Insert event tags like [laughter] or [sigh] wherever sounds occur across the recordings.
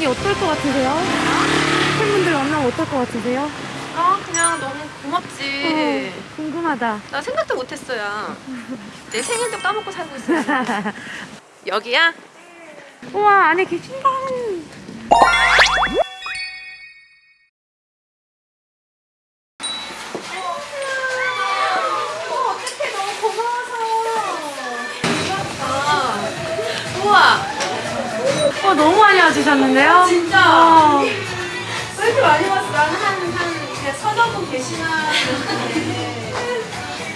여기 어떨 것 같으세요? 팬분들 만나면 어떨 것 같으세요? 아 그냥 너무 고맙지 어, 궁금하다. 나 생각도 못했어요 내 생일도 까먹고 살고 있어요 [laughs] 여기야? 우와 안에 계신다. 고마워서 우와 어 너무 많이 와주셨는데요? 진짜? 어. 왜 이렇게 많이 왔어? 나는 한, 한, 그냥 분 계시나.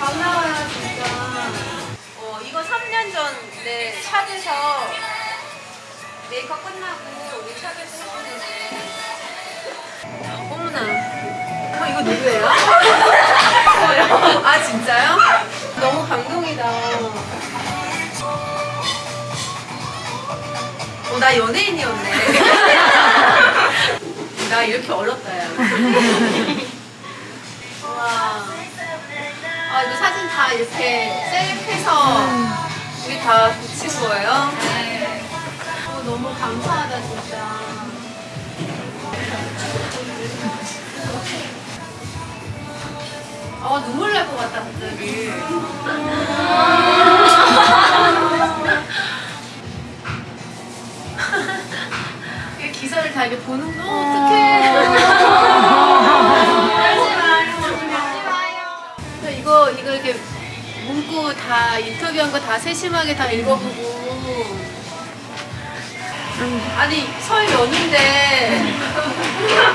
반가워요, 진짜. 어, 이거 3년 전에 샵에서 메이크업 끝나고 우리 샵에서 했는데. 어머나. 어머, 이거 누구예요? [laughs] [laughs] 아, 진짜요? 너무 나 연예인이었네. [laughs] 나 이렇게 어렵다, 야. 와. 아, 이거 사진 다 이렇게 셀프해서 여기 다 붙인 거예요? 네. 어, 너무 감사하다, 진짜. 아, 눈물 날 것 같다, 갑자기. 이렇게 보는 거 어떡해. 하지 마요. 이거 이거 이렇게 문구 다 인터뷰한 거 다 세심하게 다 읽어보고. 아니 설 연휴인데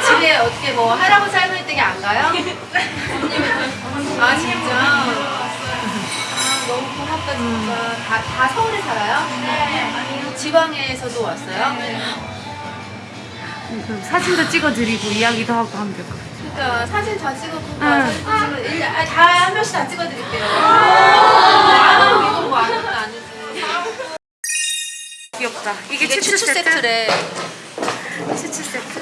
집에 어떻게 뭐 할아버지 할머니 댁에 안 가요? 아 진짜. 아 너무 고맙다 진짜. 다, 다 서울에 살아요? 네. 지방에서도 왔어요? 그 사진도 찍어드리고 이야기도 하고 하면 될 것 같아요. 그러니까 사진 다 찍어보고 응. 다 아, 다한 명씩 다 찍어드릴게요. 아, 이거 뭐 아무것도 아니지. 귀엽다. 이게, 이게 추추 추추 세트? 세트래. 추추 세트.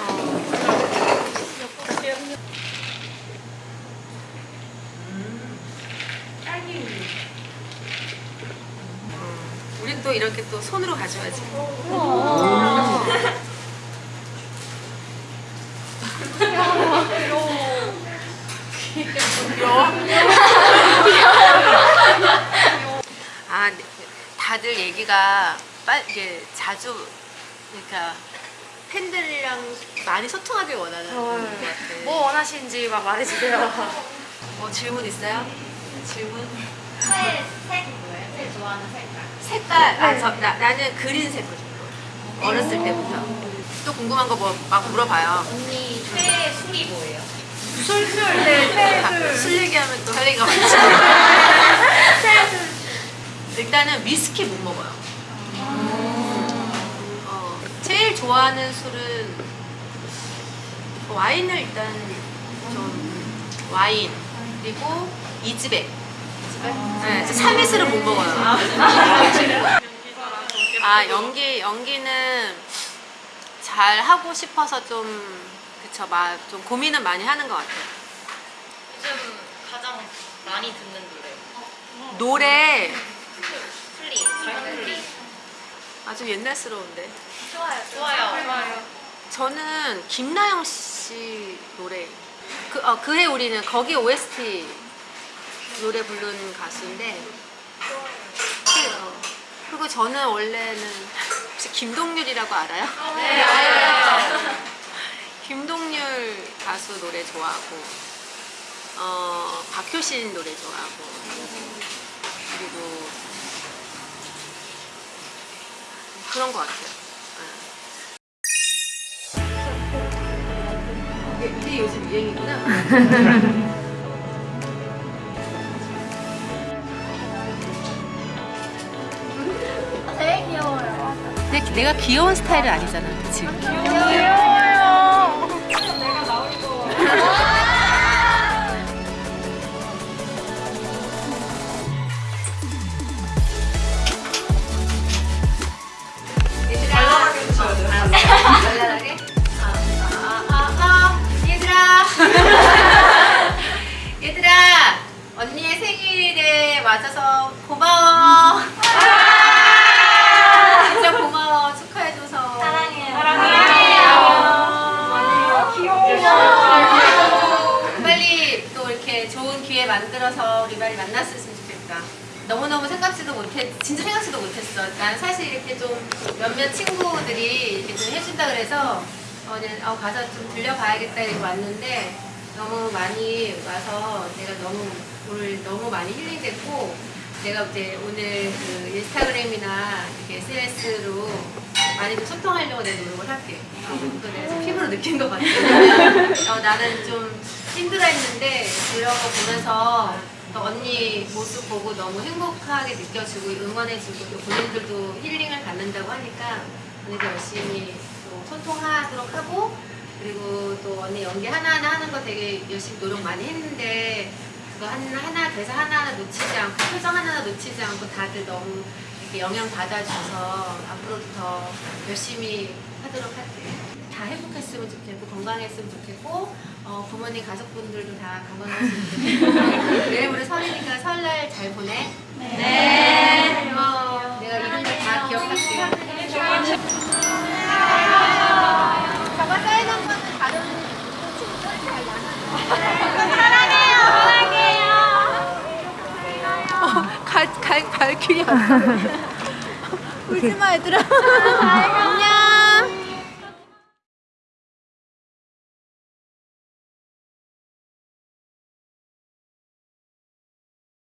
우린 또 이렇게 또 손으로 가져야지. 아, 네. 다들 얘기가 빨 이게 자주 그러니까 팬들이랑 많이 소통하길 원하는 것 같아. 뭐 원하시는지 막 말해주세요. 뭐 [laughs] 질문 있어요? 질문? 색, 색 뭐예요? 제일 좋아하는 색깔. 색깔 아, 저, 나, 나는 그린 색을 좋아해. 어렸을 때부터. 또 궁금한 거 뭐 막 물어봐요. 언니 최애 술이 뭐예요? 술 술 네, 술 얘기하면 또 할 얘기가 많지. 일단은 위스키 못 먹어요. 어, 제일 좋아하는 술은 와인을 일단 좀 와인 그리고 이즈백. 네, 저 참이슬은 못 먹어요. 아 연기 연기는 잘 하고 싶어서 좀 그쵸 막좀 고민은 많이 하는 것 같아요. 요즘 가장 많이 듣는 노래. 노래. 아주 옛날스러운데. 좋아요. 좋아요. 좋아요. 저는 김나영 씨 노래. 그, 어, 그해 우리는 거기 OST 노래 부른 가수인데. 그, 어, 그리고 저는 원래는 혹시 김동률이라고 알아요? 네, 알아요. [laughs] 김동률 가수 노래 좋아하고, 어, 박효신 노래 좋아하고, 그런 것 같아요. 네. 이게, 이게 요즘 유행이구나. [laughs] 되게 귀여워요. 근데 내가 귀여운 스타일은 아니잖아, 그치? 발랄하게? 말이 만났으면 좋겠다. 너무너무 생각지도 못했, 진짜 생각지도 못했어. 난 사실 이렇게 좀 몇몇 친구들이 이렇게 좀 해준다 그래서 어, 이제 어, 가서 좀 들려봐야겠다 이러고 왔는데 너무 많이 와서 내가 너무 오늘 너무 많이 힐링됐고 내가 이제 오늘 그 인스타그램이나 이렇게 SNS로 많이 좀 소통하려고 내가 노력을 할게. 어, 지금 피부로 느낀 것 같아. [laughs] 어, 나는 좀 힘들어 했는데 이런 거 보면서 또 언니 모습 보고 너무 행복하게 느껴지고 응원해주고 또 본인들도 힐링을 갖는다고 하니까 언니도 열심히 또 소통하도록 하고 그리고 또 언니 연기 하나하나 하는 거 되게 열심히 노력 많이 했는데 그거 하나, 하나 대사 하나하나 놓치지 않고 표정 하나하나 놓치지 않고 다들 너무 이렇게 영향 받아줘서 앞으로도 더 열심히 하도록 할게요. 다 행복했으면 좋겠고 건강했으면 좋겠고 어, 부모님 가족분들도 다 건강했으면 좋겠고 [laughs] 내일 모레 설이니까 설날 잘 보내. 네. 어, 내가 이름을 다 기억할게. 저거 사인한 거는 다른 친구들이 잘 나눠. 갈, 갈, 발길이 안 나. [laughs] 울지 마, 얘들아. 안녕.